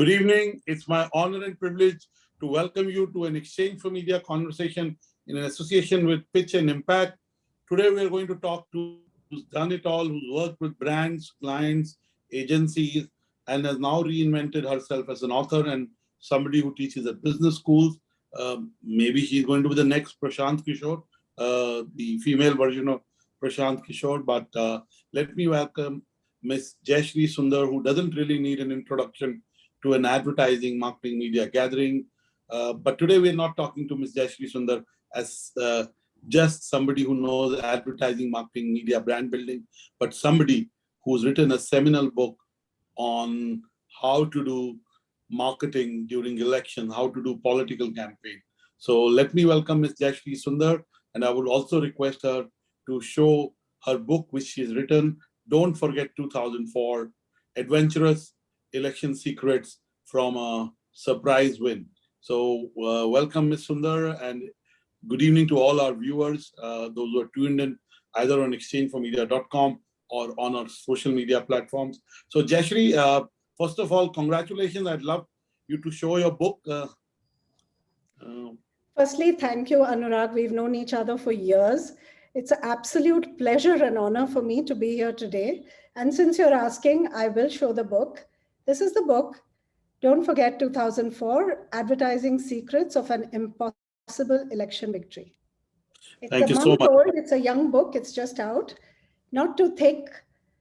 Good evening. It's my honor and privilege to welcome you to an Exchange for Media conversation in an association with Pitch and Impact. Today, we are going to talk to who's done it all, who's worked with brands, clients, agencies, and has now reinvented herself as an author and somebody who teaches at business schools. Um, maybe she's going to be the next Prashant Kishor, uh, the female version of Prashant Kishor. But uh, let me welcome Miss Jayashree Sundar, who doesn't really need an introduction to an advertising marketing media gathering. Uh, but today we're not talking to Ms. Jayashree Sundar as uh, just somebody who knows advertising, marketing, media, brand building, but somebody who's written a seminal book on how to do marketing during election, how to do political campaign. So let me welcome Ms. Jayashree Sundar, and I would also request her to show her book, which she's written, Don't Forget 2004, Adventurous election secrets from a surprise win. So uh, welcome, Ms. Sundar, and good evening to all our viewers, uh, those who are tuned in either on exchangeformedia.com or on our social media platforms. So Jayashree, uh, first of all, congratulations. I'd love you to show your book. Uh, uh, Firstly, thank you, Anurag. We've known each other for years. It's an absolute pleasure and honor for me to be here today. And since you're asking, I will show the book. This is the book, Don't Forget 2004, Advertising Secrets of an Impossible Election Victory. It's Thank a you month so much. old, it's a young book, it's just out. Not too thick.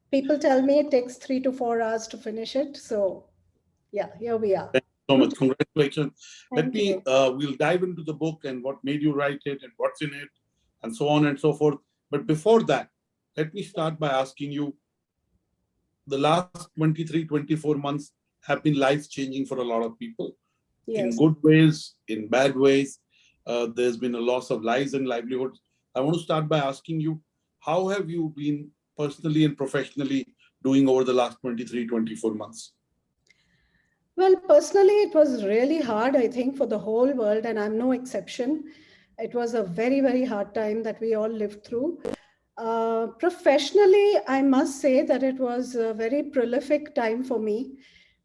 People tell me it takes three to four hours to finish it. So yeah, here we are. Thank you so much. Congratulations. Let Thank me, uh, we'll dive into the book and what made you write it and what's in it and so on and so forth. But before that, let me start by asking you, the last 23, 24 months have been life-changing for a lot of people in good ways, in bad ways. Uh, there's been a loss of lives and livelihoods. I want to start by asking you, how have you been personally and professionally doing over the last 23, 24 months? Well, personally, it was really hard, I think, for the whole world, and I'm no exception. It was a very, very hard time that we all lived through. Uh, professionally, I must say that it was a very prolific time for me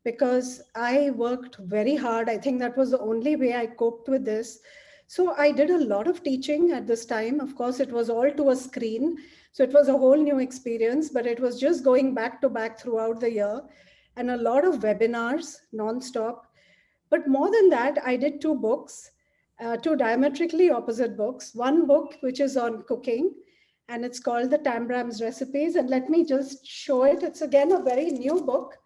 because I worked very hard. I think that was the only way I coped with this. So I did a lot of teaching at this time. Of course, it was all to a screen. So it was a whole new experience, but it was just going back to back throughout the year and a lot of webinars nonstop. But more than that, I did two books, uh, two diametrically opposite books. One book, which is on cooking, and it's called The Tambram's Recipes. And let me just show it. It's again a very new book.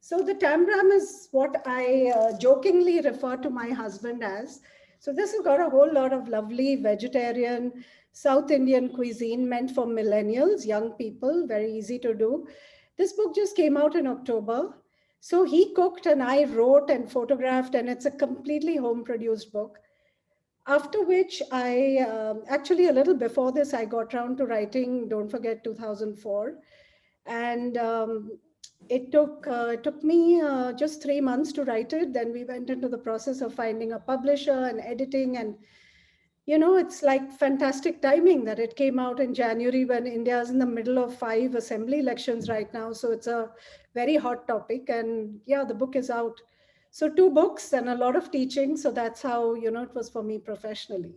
So the Tambram is what I uh, jokingly refer to my husband as. So this has got a whole lot of lovely vegetarian, South Indian cuisine meant for millennials, young people, very easy to do. This book just came out in October. So he cooked and I wrote and photographed, and it's a completely home produced book. After which I um, actually a little before this, I got around to writing Don't Forget 2004. And um, it took uh, it took me uh, just three months to write it. Then we went into the process of finding a publisher and editing and you know, it's like fantastic timing that it came out in January when India is in the middle of five assembly elections right now. So it's a very hot topic. And yeah, the book is out. So two books and a lot of teaching. So that's how, you know, it was for me professionally.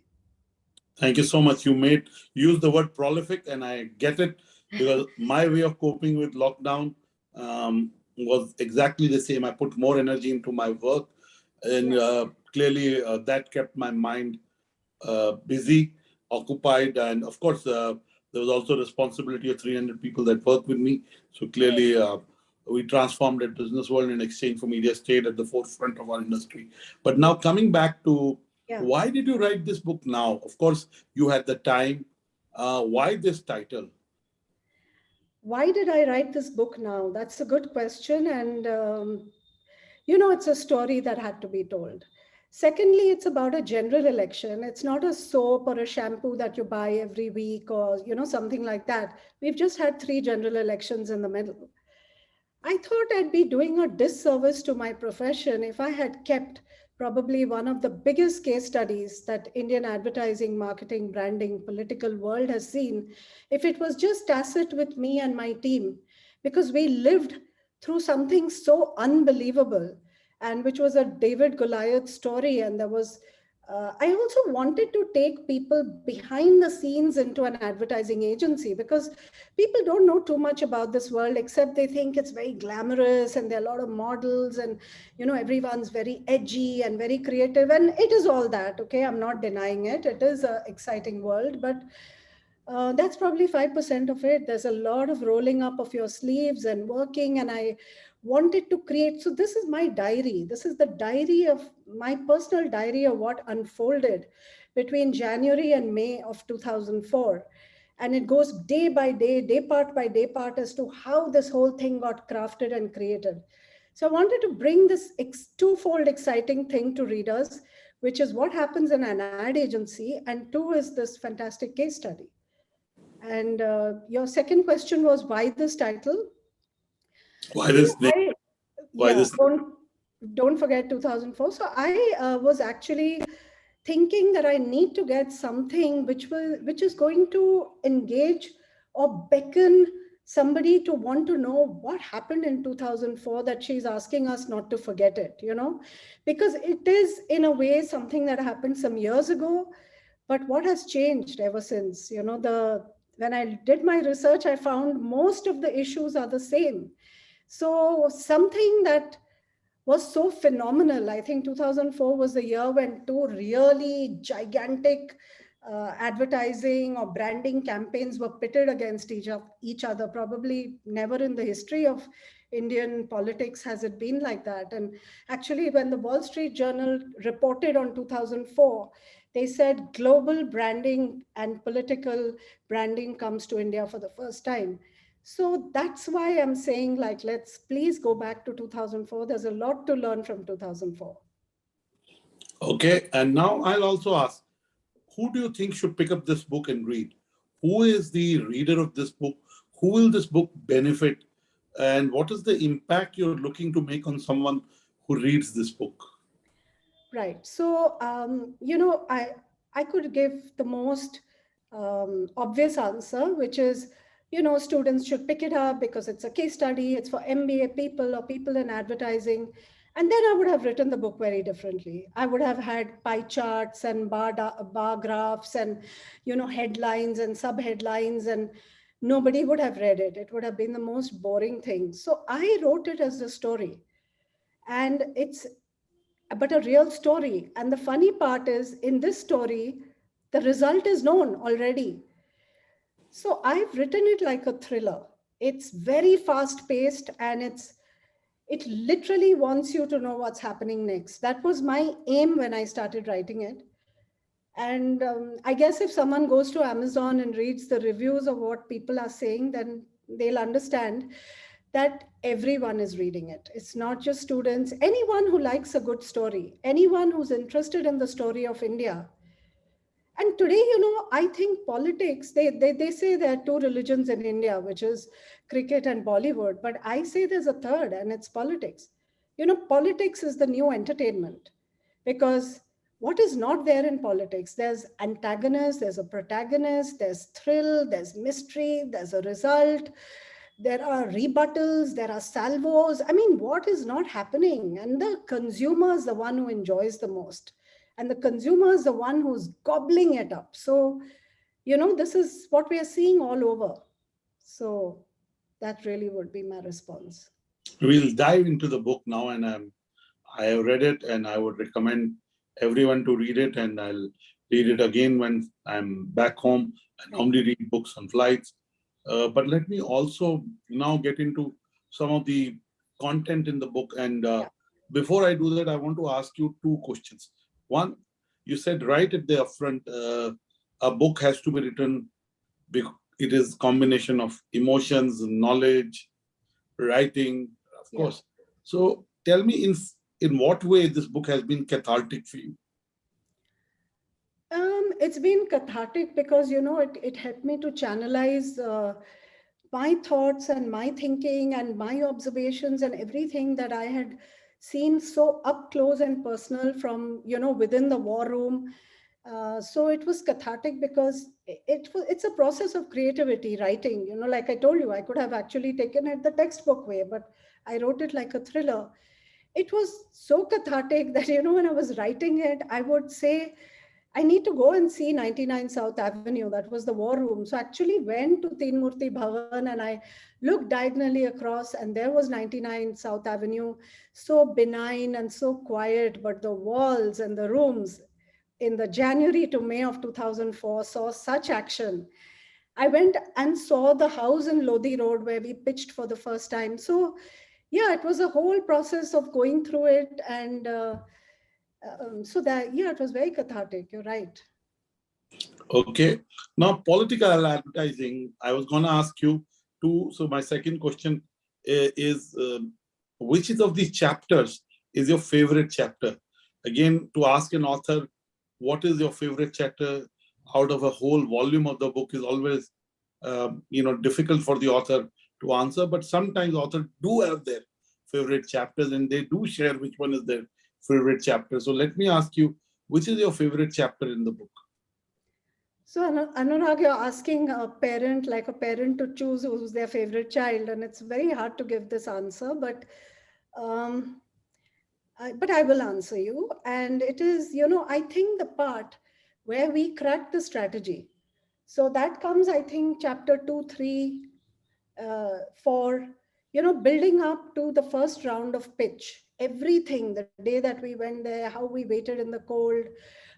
Thank you so much. You made use the word prolific, and I get it because my way of coping with lockdown um, was exactly the same. I put more energy into my work, and uh, clearly uh, that kept my mind uh, busy, occupied, and of course uh, there was also responsibility of 300 people that work with me. So clearly. We transformed at Business World in Exchange for Media stayed at the forefront of our industry. But now coming back to Yeah. why did you write this book now? Of course, you had the time. Uh, why this title? Why did I write this book now? That's a good question. And, um, you know, it's a story that had to be told. Secondly, it's about a general election. It's not a soap or a shampoo that you buy every week or, you know, something like that. We've just had three general elections in the middle. I thought I'd be doing a disservice to my profession if I had kept probably one of the biggest case studies that Indian advertising, marketing, branding, political world has seen, if it was just tacit with me and my team, because we lived through something so unbelievable and which was a David Goliath story. And there was uh, I also wanted to take people behind the scenes into an advertising agency because people don't know too much about this world except they think it's very glamorous and there are a lot of models and you know everyone's very edgy and very creative and it is all that okay i'm not denying it it is an exciting world but uh, that's probably 5% of it. There's a lot of rolling up of your sleeves and working. And I wanted to create. So this is my diary. This is the diary of my personal diary of what unfolded between January and May of 2004. And it goes day by day, day part by day part as to how this whole thing got crafted and created. So I wanted to bring this twofold exciting thing to readers, which is what happens in an ad agency, and two is this fantastic case study. And uh, your second question was why this title? Why this name? I, why yeah, this? Don't, don't forget 2004. So I uh, was actually thinking that I need to get something which will which is going to engage or beckon somebody to want to know what happened in 2004 that she's asking us not to forget it you know because it is in a way something that happened some years ago but what has changed ever since you know the when I did my research, I found most of the issues are the same. So something that was so phenomenal, I think 2004 was the year when two really gigantic uh, advertising or branding campaigns were pitted against each, of, each other. Probably never in the history of Indian politics has it been like that. And actually, when the Wall Street Journal reported on 2004, they said global branding and political branding comes to India for the first time. So that's why I'm saying like, let's please go back to 2004. There's a lot to learn from 2004. Okay, and now I'll also ask, who do you think should pick up this book and read? Who is the reader of this book? Who will this book benefit? And what is the impact you're looking to make on someone who reads this book? Right. So, um, you know, I, I could give the most um, obvious answer, which is, you know, students should pick it up because it's a case study, it's for MBA people or people in advertising. And then I would have written the book very differently. I would have had pie charts and bar, bar graphs and, you know, headlines and sub headlines and nobody would have read it. It would have been the most boring thing. So I wrote it as a story. And it's but a real story. And the funny part is in this story, the result is known already. So I've written it like a thriller. It's very fast paced and it's it literally wants you to know what's happening next. That was my aim when I started writing it. And um, I guess if someone goes to Amazon and reads the reviews of what people are saying, then they'll understand that everyone is reading it. It's not just students, anyone who likes a good story, anyone who's interested in the story of India. And today, you know, I think politics, they, they, they say there are two religions in India, which is cricket and Bollywood, but I say there's a third and it's politics. You know, politics is the new entertainment because what is not there in politics? There's antagonist, there's a protagonist, there's thrill, there's mystery, there's a result, there are rebuttals, there are salvos. I mean, what is not happening? And the consumer is the one who enjoys the most. And the consumer is the one who's gobbling it up. So, you know, this is what we are seeing all over. So that really would be my response. We'll dive into the book now and um, I have read it and I would recommend everyone to read it and I'll read it again when I'm back home. I normally read books on flights uh, but let me also now get into some of the content in the book. And uh, before I do that, I want to ask you two questions. One, you said right at the upfront, uh, a book has to be written, it is combination of emotions, knowledge, writing, of yeah. course. So tell me in, in what way this book has been cathartic for you? Um, it's been cathartic because, you know, it, it helped me to channelize uh, my thoughts and my thinking and my observations and everything that I had seen so up close and personal from, you know, within the war room. Uh, so it was cathartic because it, it it's a process of creativity writing you know like i told you i could have actually taken it the textbook way but i wrote it like a thriller it was so cathartic that, you know, when I was writing it, I would say, I need to go and see 99 South Avenue. That was the war room. So actually went to Murti Bhavan and I looked diagonally across and there was 99 South Avenue, so benign and so quiet, but the walls and the rooms in the January to May of 2004 saw such action. I went and saw the house in Lodi Road where we pitched for the first time. So yeah, it was a whole process of going through it. And uh, um, so that, yeah, it was very cathartic. You're right. Okay. Now, political advertising, I was going to ask you too. So my second question uh, is, uh, which is of these chapters is your favorite chapter? Again, to ask an author, what is your favorite chapter out of a whole volume of the book is always, um, you know, difficult for the author to answer, but sometimes authors do have their favorite chapters and they do share which one is their favorite chapter. So let me ask you, which is your favorite chapter in the book? So Anurag, you're asking a parent, like a parent to choose who's their favorite child, and it's very hard to give this answer, but um, I, but I will answer you. And it is, you know, I think the part where we crack the strategy. So that comes, I think, chapter two, three, uh, for, you know, building up to the first round of pitch. Everything, the day that we went there, how we waited in the cold,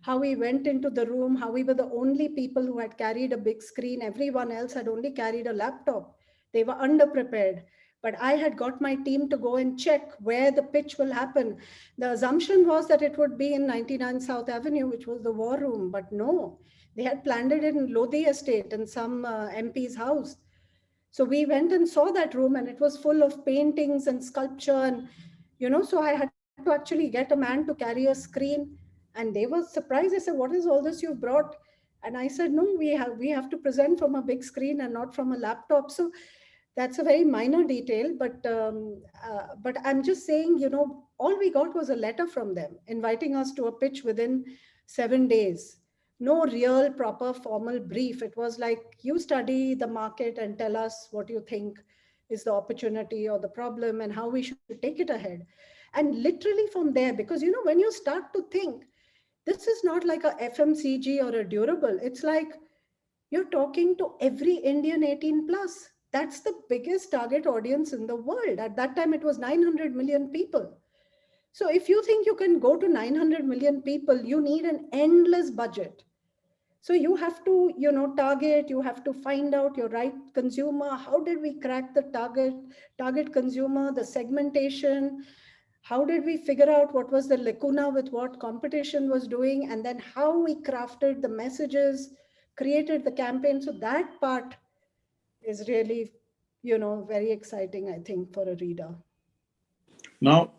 how we went into the room, how we were the only people who had carried a big screen. Everyone else had only carried a laptop. They were underprepared but I had got my team to go and check where the pitch will happen. The assumption was that it would be in 99 South Avenue, which was the war room, but no, they had planned it in Lodi Estate in some uh, MP's house. So we went and saw that room and it was full of paintings and sculpture and, you know, so I had to actually get a man to carry a screen and they were surprised. They said, what is all this you've brought? And I said, no, we have, we have to present from a big screen and not from a laptop. So that's a very minor detail, but um, uh, but I'm just saying, you know, all we got was a letter from them inviting us to a pitch within seven days. No real proper formal brief. It was like you study the market and tell us what you think is the opportunity or the problem and how we should take it ahead. And literally from there, because you know, when you start to think, this is not like a FMCG or a durable. It's like you're talking to every Indian 18 plus that's the biggest target audience in the world. At that time, it was 900 million people. So if you think you can go to 900 million people, you need an endless budget. So you have to, you know, target, you have to find out your right consumer. How did we crack the target, target consumer, the segmentation? How did we figure out what was the lacuna with what competition was doing? And then how we crafted the messages, created the campaign. So that part is really, you know, very exciting, I think, for a reader. Now,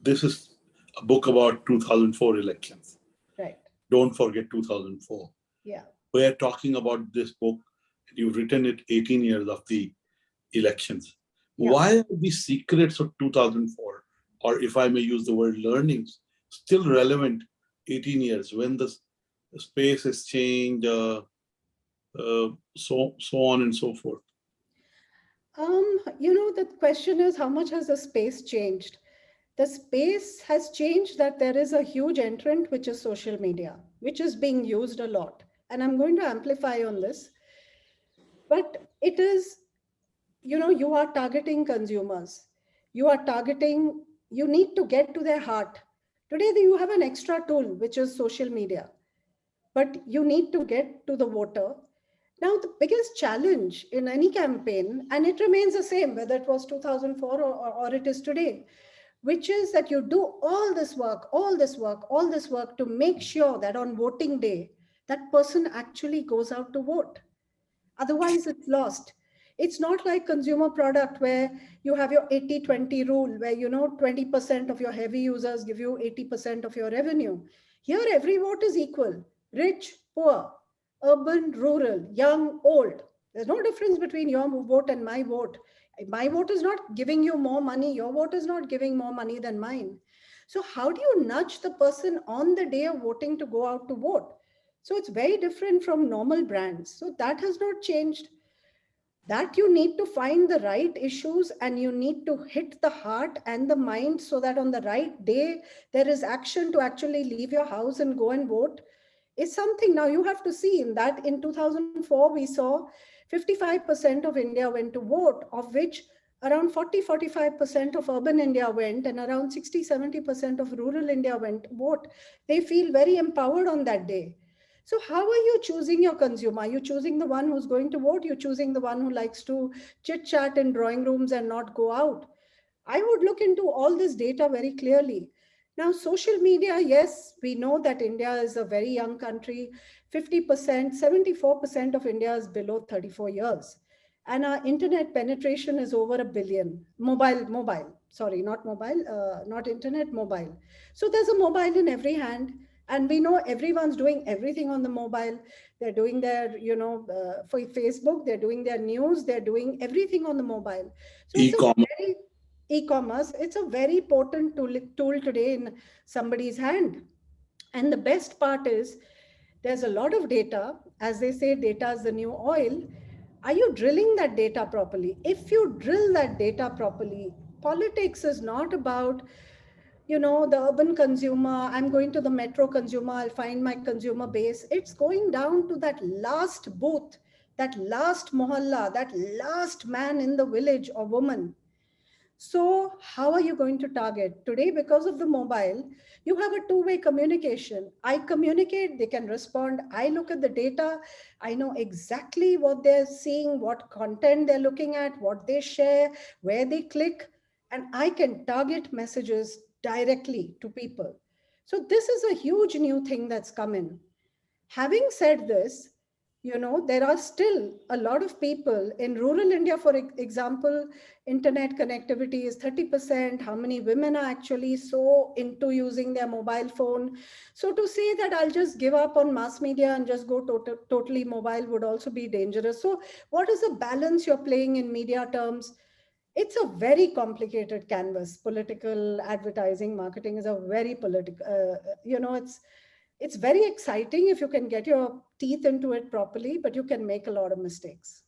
this is a book about 2004 elections. Right. Don't forget 2004. Yeah. We're talking about this book. You've written it 18 years of the elections. Yeah. Why are the secrets of 2004, or if I may use the word learnings, still relevant 18 years when the, space has changed, uh, uh, so so on and so forth? Um, you know, the question is how much has the space changed? The space has changed that there is a huge entrant, which is social media, which is being used a lot. And I'm going to amplify on this. But it is, you know, you are targeting consumers. You are targeting, you need to get to their heart. Today, you have an extra tool, which is social media. But you need to get to the voter now, the biggest challenge in any campaign, and it remains the same, whether it was 2004 or, or, or, it is today, which is that you do all this work, all this work, all this work to make sure that on voting day, that person actually goes out to vote. Otherwise, it's lost. It's not like consumer product where you have your 80-20 rule, where you know 20% of your heavy users give you 80% of your revenue. Here, every vote is equal, rich, poor, urban, rural, young, old. There's no difference between your vote and my vote. My vote is not giving you more money. Your vote is not giving more money than mine. So how do you nudge the person on the day of voting to go out to vote? So it's very different from normal brands. So that has not changed. that you need to find the right issues and you need to hit the heart and the mind so that on the right day there is action to actually leave your house and go and vote is something now you have to see in that in 2004 we saw 55% of India went to vote of which around 40 45% of urban India went and around 60 70% of rural India went vote they feel very empowered on that day so how are you choosing your consumer? Are you choosing the one who's going to vote? You're choosing the one who likes to chit chat in drawing rooms and not go out. I would look into all this data very clearly. Now, social media, yes, we know that India is a very young country. 50%, 74% of India is below 34 years. And our internet penetration is over a billion. Mobile, mobile, sorry, not mobile, uh, not internet, mobile. So there's a mobile in every hand and we know everyone's doing everything on the mobile. They're doing their you know uh, for facebook they're doing their news they're doing everything on the mobile. So e-commerce. E-commerce it's a very potent tool, tool today in somebody's hand. And the best part is there's a lot of data. As they say data is the new oil. Are you drilling that data properly? If you drill that data properly politics is not about you know, the urban consumer, I'm going to the metro consumer, I'll find my consumer base. It's going down to that last booth, that last mohalla, that last man in the village or woman. So how are you going to target? Today, because of the mobile, you have a two-way communication. I communicate, they can respond. I look at the data. I know exactly what they're seeing, what content they're looking at, what they share, where they click, and I can target messages directly to people. So this is a huge new thing that's come in. Having said this, you know, there are still a lot of people in rural India, for example, internet connectivity is 30%. How many women are actually so into using their mobile phone? So to say that I'll just give up on mass media and just go to totally mobile would also be dangerous. So what is the balance you're playing in media terms? It's a very complicated canvas. Political advertising, marketing is a very political, uh, you know, it's, it's very exciting if you can get your teeth into it properly, but you can make a lot of mistakes.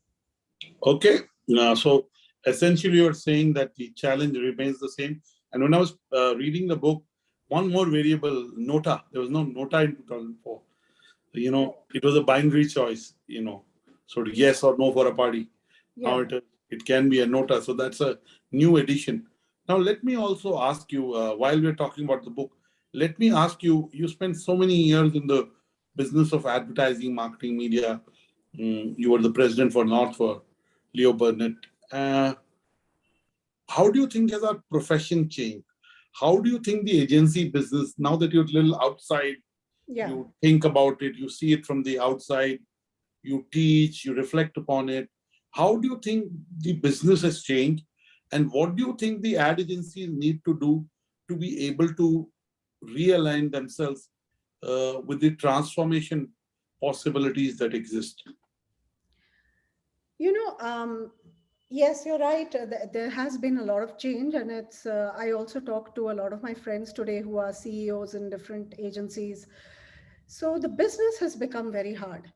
Okay, uh, so essentially you're saying that the challenge remains the same. And when I was uh, reading the book, one more variable, nota, there was no nota in 2004. You know, it was a binary choice, you know, sort of yes or no for a party. Yeah. Now it is it can be a nota. So that's a new edition. Now, let me also ask you, uh, while we're talking about the book, let me ask you, you spent so many years in the business of advertising, marketing, media. Mm, you were the president for North for Leo Burnett. Uh, how do you think has our profession changed? How do you think the agency business, now that you're a little outside, yeah. you think about it, you see it from the outside, you teach, you reflect upon it. How do you think the business has changed? And what do you think the ad agencies need to do to be able to realign themselves uh, with the transformation possibilities that exist? You know, um, yes, you're right. Uh, there has been a lot of change. And it's, uh, I also talked to a lot of my friends today who are CEOs in different agencies. So the business has become very hard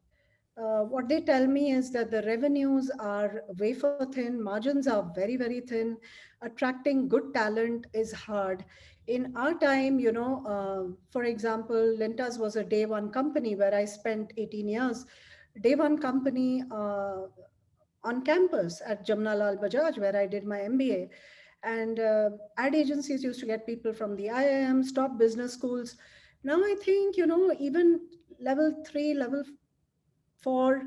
uh, what they tell me is that the revenues are wafer thin, margins are very, very thin. Attracting good talent is hard. In our time, you know, uh, for example, Lintas was a day one company where I spent 18 years. Day one company uh, on campus at Jamnalal Bajaj, where I did my MBA. And uh, ad agencies used to get people from the IIMs, top business schools. Now I think, you know, even level three, level for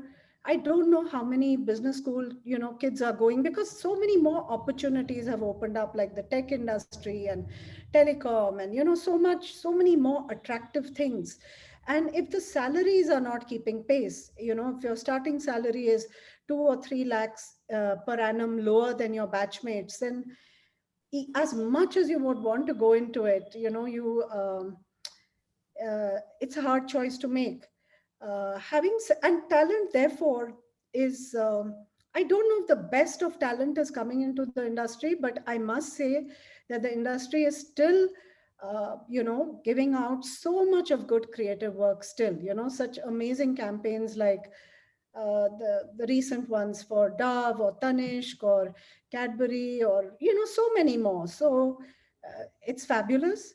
I don't know how many business school, you know, kids are going because so many more opportunities have opened up like the tech industry and telecom and, you know, so much, so many more attractive things. And if the salaries are not keeping pace, you know, if your starting salary is two or three lakhs uh, per annum lower than your batchmates, then as much as you would want to go into it, you know, you, um, uh, it's a hard choice to make uh, having and talent therefore is um, I don't know if the best of talent is coming into the industry, but I must say that the industry is still, uh, you know, giving out so much of good creative work still, you know, such amazing campaigns like uh, the, the recent ones for Dove or Tanishq or Cadbury or, you know, so many more. So uh, it's fabulous.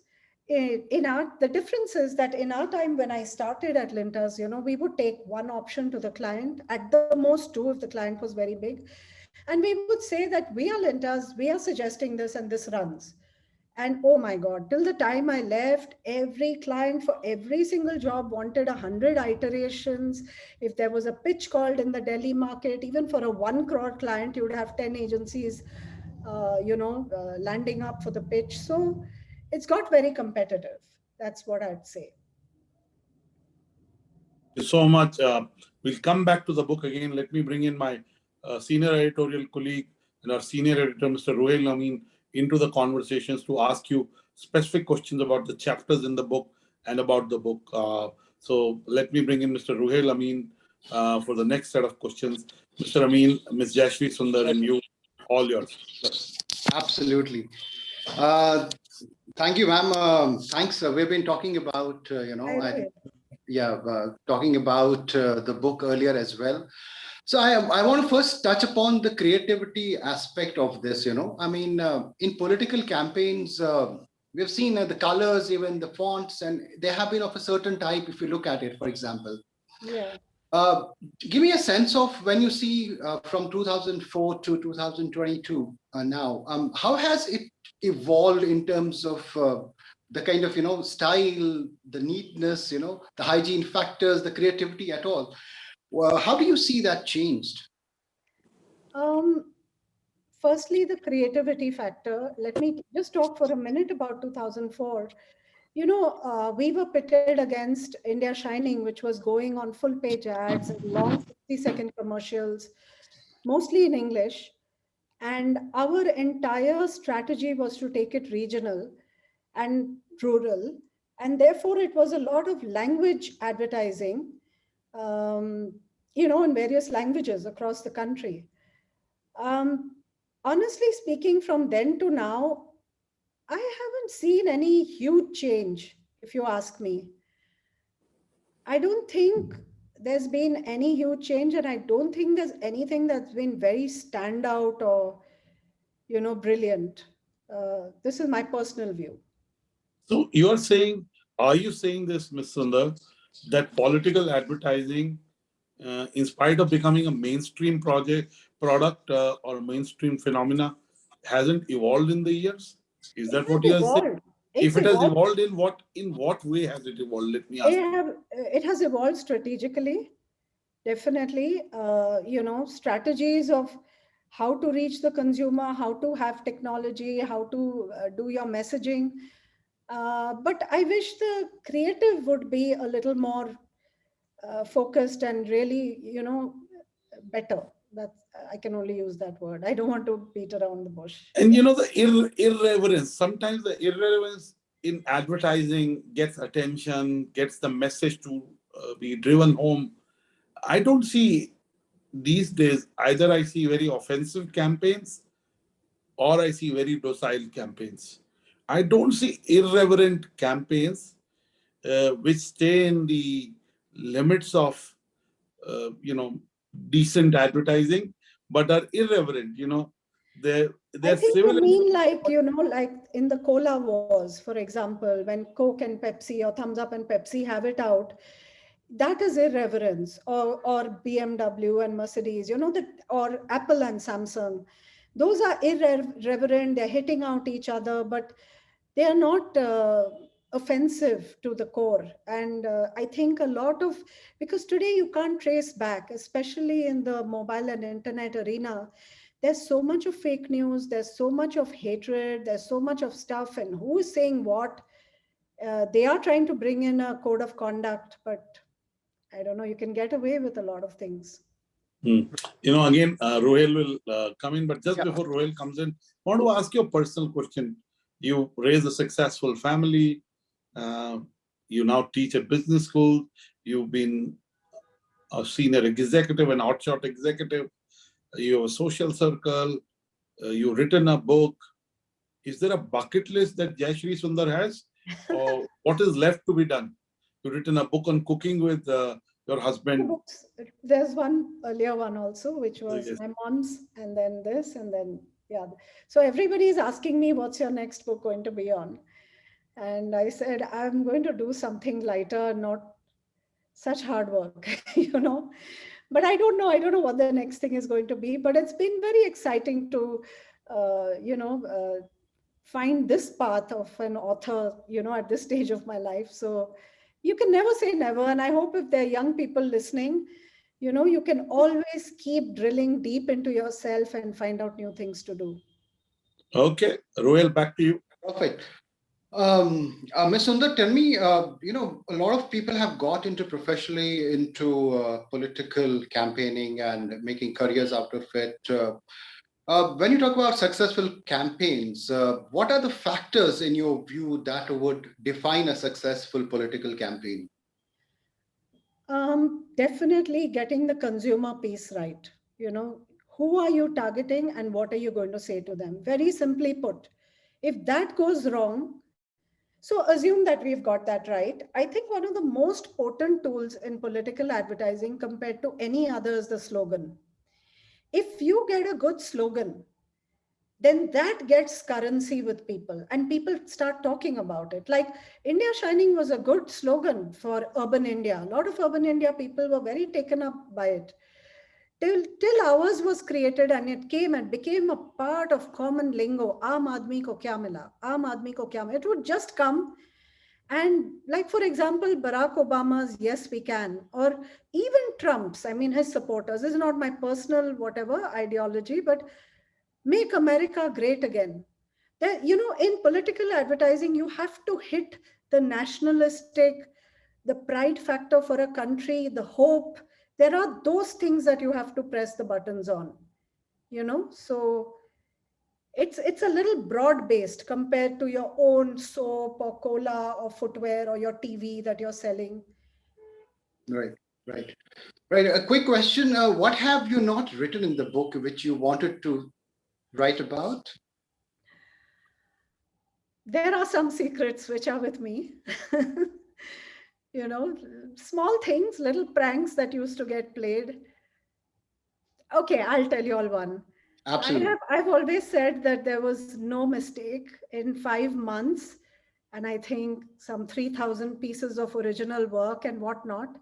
In, our, the difference is that in our time when I started at Lintas, you know, we would take one option to the client, at the most two if the client was very big. And we would say that we are Lintas, we are suggesting this and this runs. And oh my God, till the time I left, every client for every single job wanted a hundred iterations. If there was a pitch called in the Delhi market, even for a one crore client, you would have 10 agencies, uh, you know, uh, landing up for the pitch. So it's got very competitive. That's what I'd say. Thank you so much. Uh, we'll come back to the book again. Let me bring in my uh, senior editorial colleague and our senior editor, Mr. Ruhail Amin, into the conversations to ask you specific questions about the chapters in the book and about the book. Uh, so let me bring in Mr. Ruhail Amin uh, for the next set of questions. Mr. Amin, Ms. Jayashree Sundar, and you, all yours. Absolutely. Uh, thank you, ma'am. Um, thanks. Uh, we've been talking about, uh, you know, I, yeah, uh, talking about uh, the book earlier as well. So I, I want to first touch upon the creativity aspect of this, you know, I mean, uh, in political campaigns, uh, we've seen uh, the colors, even the fonts, and they have been of a certain type, if you look at it, for example. Yeah. Uh, give me a sense of when you see uh, from 2004 to 2022 uh, now, um, how has it evolved in terms of the kind of, you know, style, the neatness, you know, the hygiene factors, the creativity at all? Well, how do you see that changed? Um, firstly, the creativity factor. Let me just talk for a minute about 2004. You know, uh, we were pitted against India Shining, which was going on full page ads and long 60 second commercials, mostly in English. And our entire strategy was to take it regional and rural. And therefore, it was a lot of language advertising um, you know, in various languages across the country. Um, honestly speaking, from then to now, I haven't seen any huge change, if you ask me. I don't think there's been any huge change, and I don't think there's anything that's been very standout or, you know, brilliant. Uh, this is my personal view. So you are saying, are you saying this, Ms. Sundar, that political advertising, uh, in spite of becoming a mainstream project product uh, or mainstream phenomena, hasn't evolved in the years? Is that what you are saying? If it has evolved in what in what way has it evolved? Let me ask. It, have, it has evolved strategically, definitely. Uh, you know, strategies of how to reach the consumer, how to have technology, how to uh, do your messaging uh, but I wish the creative would be a little more uh, focused and really, you know, better. That's I can only use that word. I don't want to beat around the bush. And you know the ir irreverence. Sometimes the irreverence in advertising gets attention, gets the message to uh, be driven home. I don't see these days either. I see very offensive campaigns, or I see very docile campaigns. I don't see irreverent campaigns uh, which stay in the limits of, uh, you know, decent advertising, but are irreverent, you know. They're, they're I think you mean like, you know, like in the cola wars, for example, when Coke and Pepsi or Thums Up and Pepsi have it out, that is irreverence or, or BMW and Mercedes, you know, that or Apple and Samsung. Those are irreverent, they're hitting out each other, but they are not uh, offensive to the core. And uh, I think a lot of, because today you can't trace back, especially in the mobile and internet arena, there's so much of fake news, there's so much of hatred, there's so much of stuff, and who is saying what? Uh, they are trying to bring in a code of conduct, but I don't know, you can get away with a lot of things. Hmm. You know, again, uh, Ruhail will uh, come in, but just yeah. before Ruhail comes in, I want to ask you a personal question you raise a successful family, uh, you now teach at business school, you've been a senior executive and outshot executive, you have a social circle, uh, you've written a book. Is there a bucket list that Jayashree Sundar has? or what is left to be done? You've written a book on cooking with uh, your husband? Books. There's one earlier one also, which was yes. my mom's, and then this, and then yeah. So everybody is asking me, what's your next book going to be on? And I said, I'm going to do something lighter, not such hard work, you know. But I don't know. I don't know what the next thing is going to be. But it's been very exciting to, uh, you know, uh, find this path of an author, you know, at this stage of my life. So you can never say never. And I hope if there are young people listening, you know, you can always keep drilling deep into yourself and find out new things to do. Okay, Ruhail, back to you. Perfect. Um, uh, Ms. Sundar, tell me, uh, you know, a lot of people have got into professionally into uh, political campaigning and making careers out of it. Uh, uh, when you talk about successful campaigns, uh, what are the factors in your view that would define a successful political campaign? Um, definitely getting the consumer piece right. You know, who are you targeting and what are you going to say to them? Very simply put, if that goes wrong, so assume that we've got that right. I think one of the most potent tools in political advertising compared to any other is the slogan. If you get a good slogan, then that gets currency with people and people start talking about it. Like India Shining was a good slogan for urban India. A lot of urban India people were very taken up by it till till ours was created and it came and became a part of common lingo aam aadmi ko kya mila? Aam aadmi ko kya mila? It would just come and like for example barack obama's yes we can or even trump's i mean his supporters. This is not my personal whatever ideology but make america great again. That you know in political advertising you have to hit the nationalistic the pride factor for a country the hope there are those things that you have to press the buttons on, you know, so it's it's a little broad based compared to your own soap or cola or footwear or your TV that you're selling. Right, right, right. A quick question. Uh, what have you not written in the book which you wanted to write about? There are some secrets which are with me. you know, small things, little pranks that used to get played. Okay, I'll tell you all one. Absolutely. I have, I've always said that there was no mistake in five months, and I think some 3,000 pieces of original work and whatnot.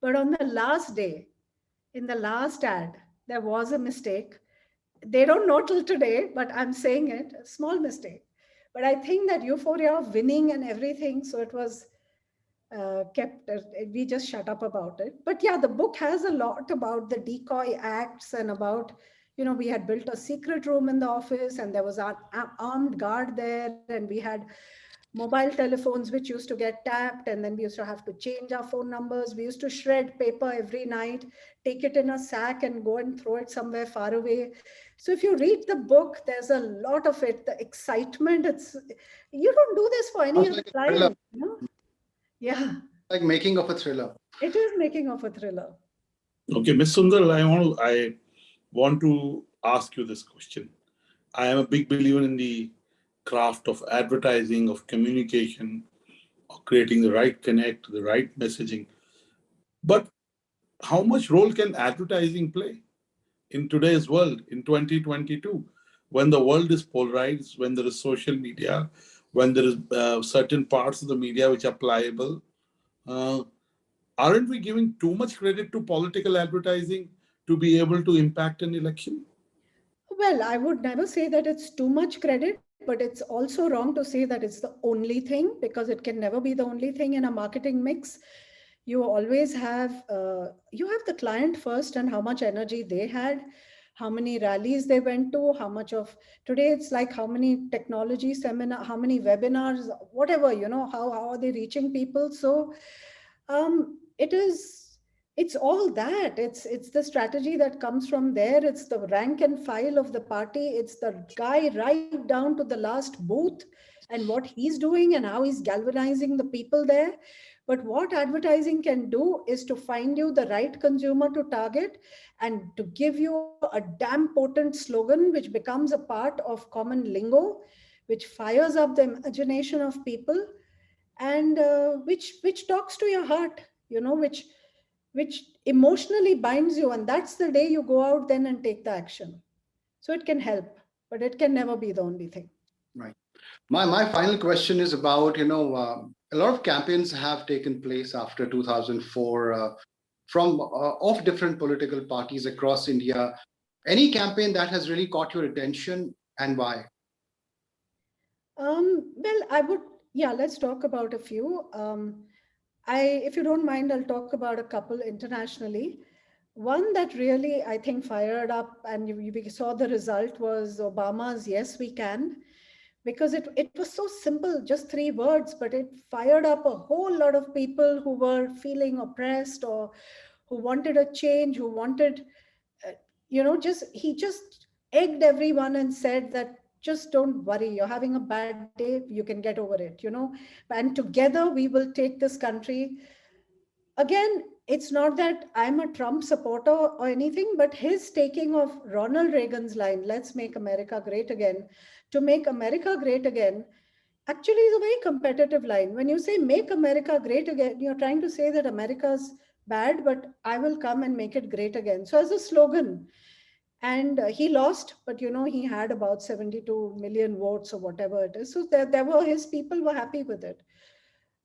But on the last day, in the last ad, there was a mistake. They don't know till today, but I'm saying it, a small mistake. But I think that euphoria of winning and everything, so it was uh, kept uh, we just shut up about it. But yeah the book has a lot about the decoy acts and about you know we had built a secret room in the office and there was an armed guard there and we had mobile telephones which used to get tapped and then we used to have to change our phone numbers. We used to shred paper every night take it in a sack and go and throw it somewhere far away. So if you read the book there's a lot of it. The excitement it's you don't do this for any other client you know? Yeah. Like making of a thriller. It is making of a thriller. Okay, Ms. Sundar, I want to, I want to ask you this question. I am a big believer in the craft of advertising, of communication, of creating the right connect, the right messaging. But how much role can advertising play in today's world, in 2022, when the world is polarized, when there is social media, when there is uh, certain parts of the media which are pliable. Uh, aren't we giving too much credit to political advertising to be able to impact an election? Well, I would never say that it's too much credit, but it's also wrong to say that it's the only thing because it can never be the only thing in a marketing mix. You always have, uh, you have the client first and how much energy they had how many rallies they went to, how much of today it's like how many technology seminar, how many webinars, whatever, you know, how, how are they reaching people? So um, it is, it's all that. It's, it's the strategy that comes from there. It's the rank and file of the party. It's the guy right down to the last booth and what he's doing and how he's galvanizing the people there. But what advertising can do is to find you the right consumer to target and to give you a damn potent slogan, which becomes a part of common lingo, which fires up the imagination of people and uh, which, which talks to your heart, you know, which, which emotionally binds you. And that's the day you go out then and take the action. So it can help, but it can never be the only thing. Right. My, my final question is about, you know, uh, a lot of campaigns have taken place after 2004 uh, from uh, of different political parties across India. Any campaign that has really caught your attention and why? Um, well, I would, yeah, let's talk about a few. Um, I, if you don't mind, I'll talk about a couple internationally. One that really, I think, fired up and you, you saw the result was Obama's Yes, We Can, because it, it was so simple, just three words, but it fired up a whole lot of people who were feeling oppressed or who wanted a change, who wanted, uh, you know, just, he just egged everyone and said that just don't worry you're having a bad day you can get over it you know? And together we will take this country. Again it's not that i'm a trump supporter or anything but his taking of ronald reagan's line let's make america great again to make america great again actually is a very competitive line. When you say make america great again you're trying to say that america's bad but i will come and make it great again. So as a slogan and uh, he lost but you know he had about 72 million votes or whatever it is. So there, there were his people were happy with it.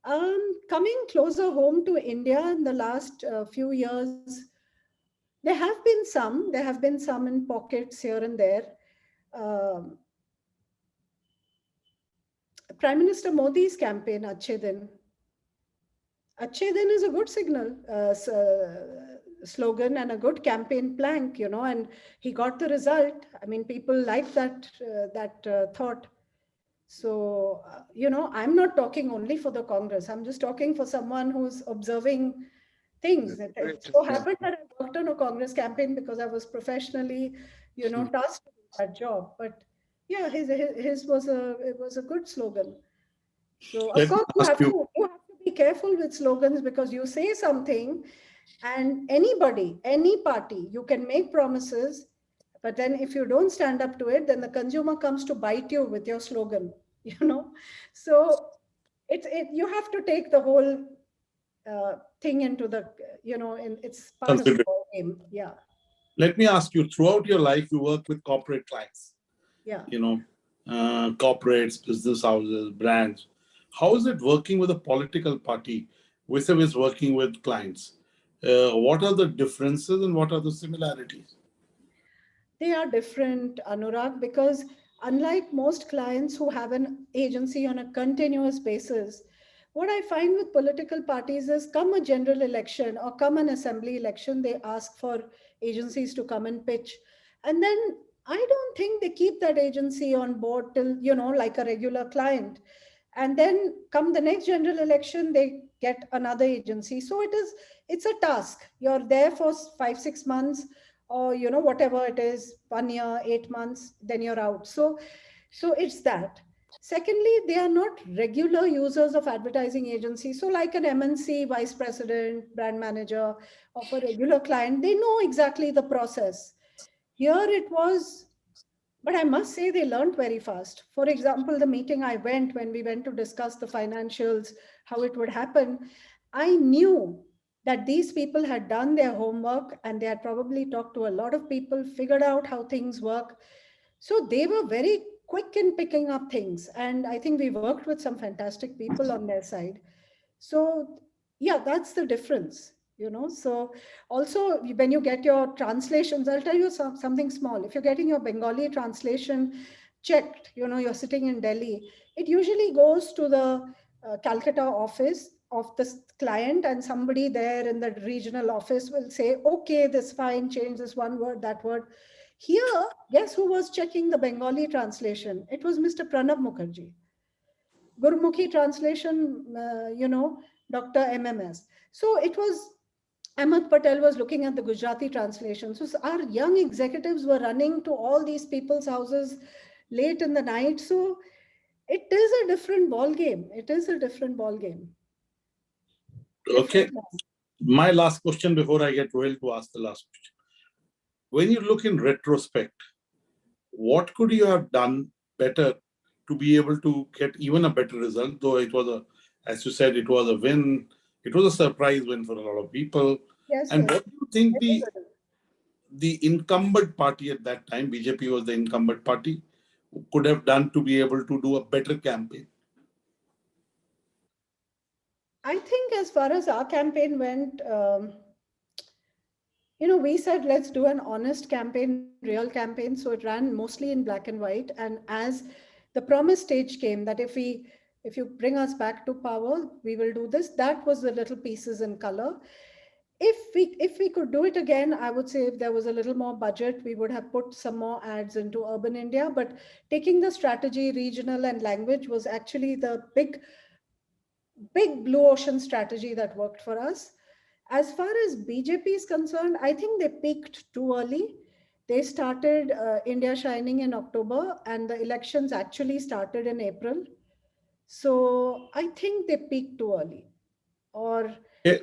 Um, coming closer home to india in the last uh, few years there have been some there have been some in pockets here and there. Um, prime minister modi's campaign Achhe Din Achhe Din is a good signal uh, slogan and a good campaign plank, you know, and he got the result. I mean, people like that, uh, that uh, thought. So, uh, you know, I'm not talking only for the Congress. I'm just talking for someone who's observing things. It, it so happened that I worked on a Congress campaign because I was professionally, you know, tasked with that job. But yeah, his, his, his was a, it was a good slogan. So of course you have, to, you have to be careful with slogans because you say something and anybody, any party, you can make promises, but then if you don't stand up to it, then the consumer comes to bite you with your slogan, you know? So it's, it, you have to take the whole uh, thing into the, you know, in, it's part of the game, yeah. Let me ask you, throughout your life, you work with corporate clients. Yeah. You know, uh, corporates, business houses, brands. How is it working with a political party vis-a-vis working with clients? uh, what are the differences and what are the similarities? They are different, Anurag, because unlike most clients who have an agency on a continuous basis, what I find with political parties is come a general election or come an assembly election, they ask for agencies to come and pitch. And then I don't think they keep that agency on board till, you know, like a regular client. And then come the next general election, they get another agency. So it is, it's a task. You're there for five, six months or, you know, whatever it is, one year, eight months, then you're out. So, so it's that. Secondly, they are not regular users of advertising agencies. So like an MNC vice president, brand manager of a regular client, they know exactly the process. Here it was, but I must say they learned very fast. For example, the meeting I went when we went to discuss the financials, how it would happen, I knew that these people had done their homework and they had probably talked to a lot of people, figured out how things work. So they were very quick in picking up things. And I think we worked with some fantastic people on their side. So yeah, that's the difference, you know. So also when you get your translations, I'll tell you some, something small. If you're getting your Bengali translation checked, you know, you're sitting in Delhi, it usually goes to the uh, Calcutta office of the client and somebody there in the regional office will say, okay, this fine, change this one word, that word. Here, guess who was checking the Bengali translation? It was Mr. Pranab Mukherjee. Gurmukhi translation, uh, you know, Dr. MMS. So it was, Ahmed Patel was looking at the Gujarati translation. So our young executives were running to all these people's houses late in the night. So it is a different ball game. It is a different ball game. Okay. My last question before I get Ruhail to ask the last question. When you look in retrospect, what could you have done better to be able to get even a better result? Though it was a, as you said, it was a win. It was a surprise win for a lot of people. Yes. And what do you think the, the incumbent party at that time, BJP was the incumbent party, could have done to be able to do a better campaign? I think as far as our campaign went, um, you know, we said let's do an honest campaign, real campaign. So it ran mostly in black and white. And as the promise stage came that if we if you bring us back to power, we will do this. That was the little pieces in color. If we if we could do it again, I would say if there was a little more budget, we would have put some more ads into urban India. But taking the strategy, regional and language was actually the big big blue ocean strategy that worked for us. As far as BJP is concerned, I think they peaked too early. They started uh, India Shining in October and the elections actually started in April. So I think they peak too early. Or, Yeah.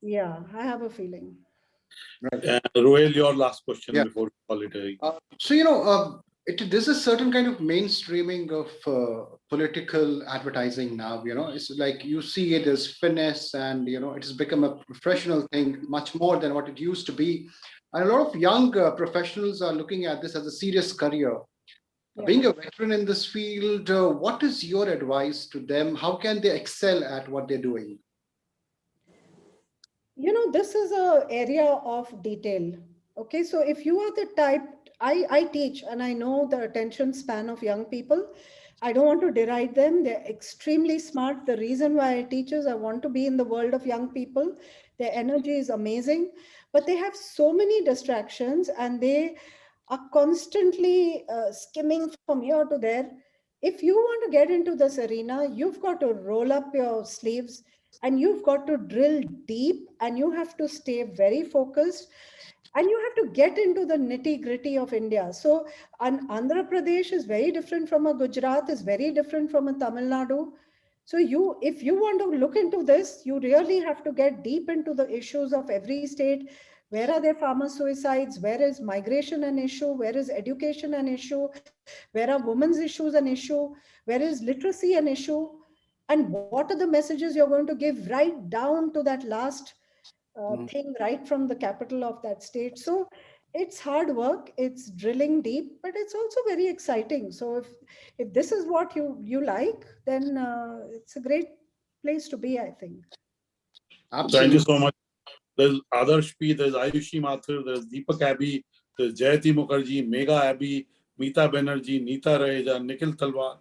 yeah, I have a feeling. Right. Uh, Ruhail, your last question Yeah. before we call it a Uh, so you know, uh, it, there's a certain kind of mainstreaming of uh, political advertising now. You know, it's like you see it as finesse, and you know, it has become a professional thing much more than what it used to be. And a lot of young uh, professionals are looking at this as a serious career. Yeah. Being a veteran in this field, uh, what is your advice to them? How can they excel at what they're doing? you know this is a area of detail okay so if you are the type i i teach and i know the attention span of young people i don't want to deride them they're extremely smart the reason why i teach is i want to be in the world of young people their energy is amazing but they have so many distractions and they are constantly uh, skimming from here to there if you want to get into this arena you've got to roll up your sleeves and you've got to drill deep and you have to stay very focused and you have to get into the nitty gritty of India. So an Andhra Pradesh is very different from a Gujarat, is very different from a Tamil Nadu. So you, if you want to look into this, you really have to get deep into the issues of every state. Where are there farmer suicides? Where is migration an issue? Where is education an issue? Where are women's issues an issue? Where is literacy an issue? and what are the messages you're going to give right down to that last uh, Mm. thing right from the capital of that state so it's hard work it's drilling deep but it's also very exciting so if if this is what you you like then uh, it's a great place to be i think Thank you so much. There's Adarsh P, there's Ayushi Mathur, there's Deepak Abbey, there's Jayati Mukherjee, Mega Abbey, Meeta Banerjee, Neeta Raheja, Nikhil Talwar,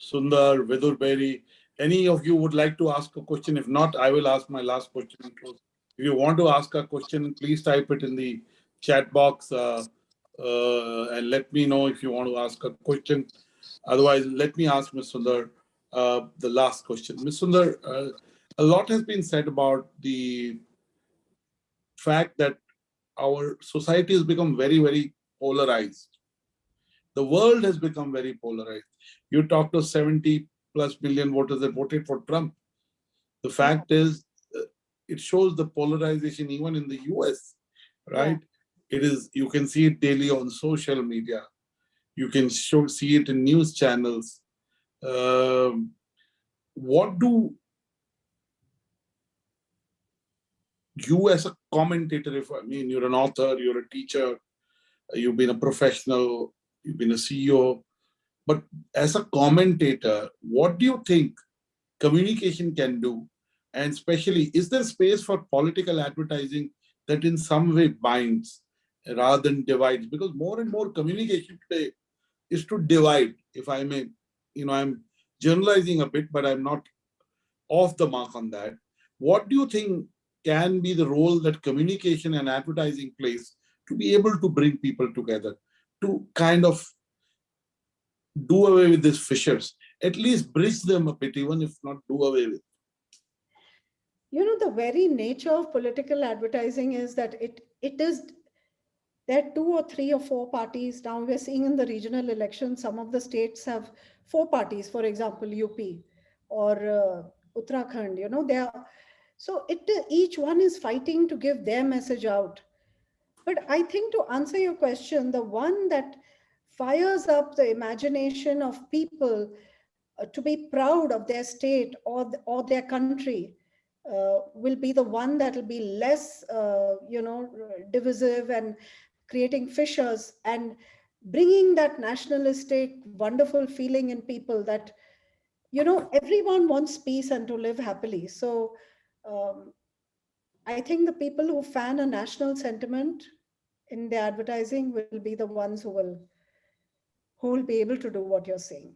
Sundar, Vidur Berry. Any of you would like to ask a question? If not, I will ask my last question. If you want to ask a question, please type it in the chat box uh, uh, and let me know if you want to ask a question. Otherwise, let me ask Ms. Sundar uh, the last question. Ms. Sundar, uh, a lot has been said about the fact that our society has become very, very polarized. The world has become very polarized. You talk to 70 plus million voters that voted for Trump. The fact is, uh, it shows the polarization even in the US, right? It is, you can see it daily on social media. You can show, see it in news channels. Um, what do you as a commentator, if I mean, you're an author, you're a teacher, you've been a professional, you've been a CEO, but as a commentator, what do you think communication can do? And especially, is there space for political advertising that in some way binds rather than divides? Because more and more communication today is to divide, if I may, you know, I'm generalizing a bit, but I'm not off the mark on that. What do you think can be the role that communication and advertising plays to be able to bring people together, to kind of do away with these fissures, at least bridge them a bit, even if not do away with. you know the very nature of political advertising is that it it is there are two or three or four parties now we're seeing in the regional elections some of the states have four parties for example up or uh, uttarakhand you know they are so it each one is fighting to give their message out but i think to answer your question the one that fires up the imagination of people uh, to be proud of their state or, or their country uh, will be the one that will be less, uh, you know, divisive and creating fissures and bringing that nationalistic, wonderful feeling in people that, you know, everyone wants peace and to live happily. So um, I think the people who fan a national sentiment in the advertising will be the ones who will who will be able to do what you're saying.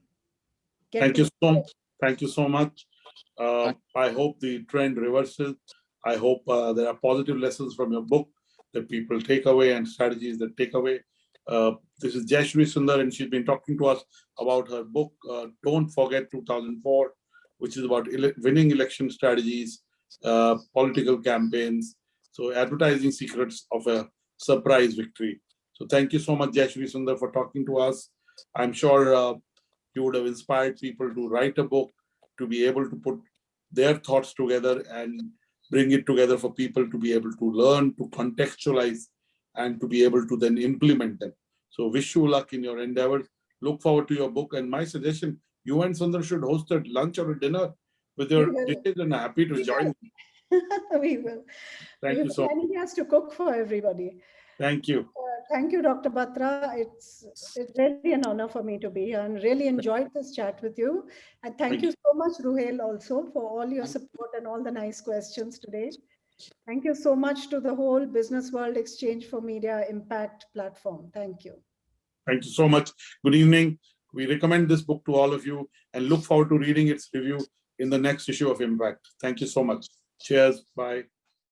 Get Thank you so, thank you so much. Uh, I hope the trend reverses. I hope uh, there are positive lessons from your book that people take away and strategies that take away. Uh, This is Jayashri Sundar and she's been talking to us about her book, uh, Don't Forget 2004, which is about ele- winning election strategies, uh, political campaigns, so advertising secrets of a surprise victory. So thank you so much, Jayashri Sundar, for talking to us. I'm sure uh, you would have inspired people to write a book, to be able to put their thoughts together and bring it together for people to be able to learn, to contextualize, and to be able to then implement them. So wish you luck in your endeavors. Look forward to your book. And my suggestion, you and Sundar should host a lunch or a dinner with your dishes and happy to We join. we will. Thank we you so, And he has to cook for everybody. thank you. Uh, Thank you, Dr. Batra. It's, it's really an honor for me to be here and really enjoyed this chat with you. And thank Thank you so much, Ruhail, also for all your support and all the nice questions today. Thank you so much to the whole Business World Exchange for Media Impact platform. Thank you. Thank you so much. Good evening. We recommend this book to all of you and look forward to reading its review in the next issue of Impact. Thank you so much. Cheers. Bye.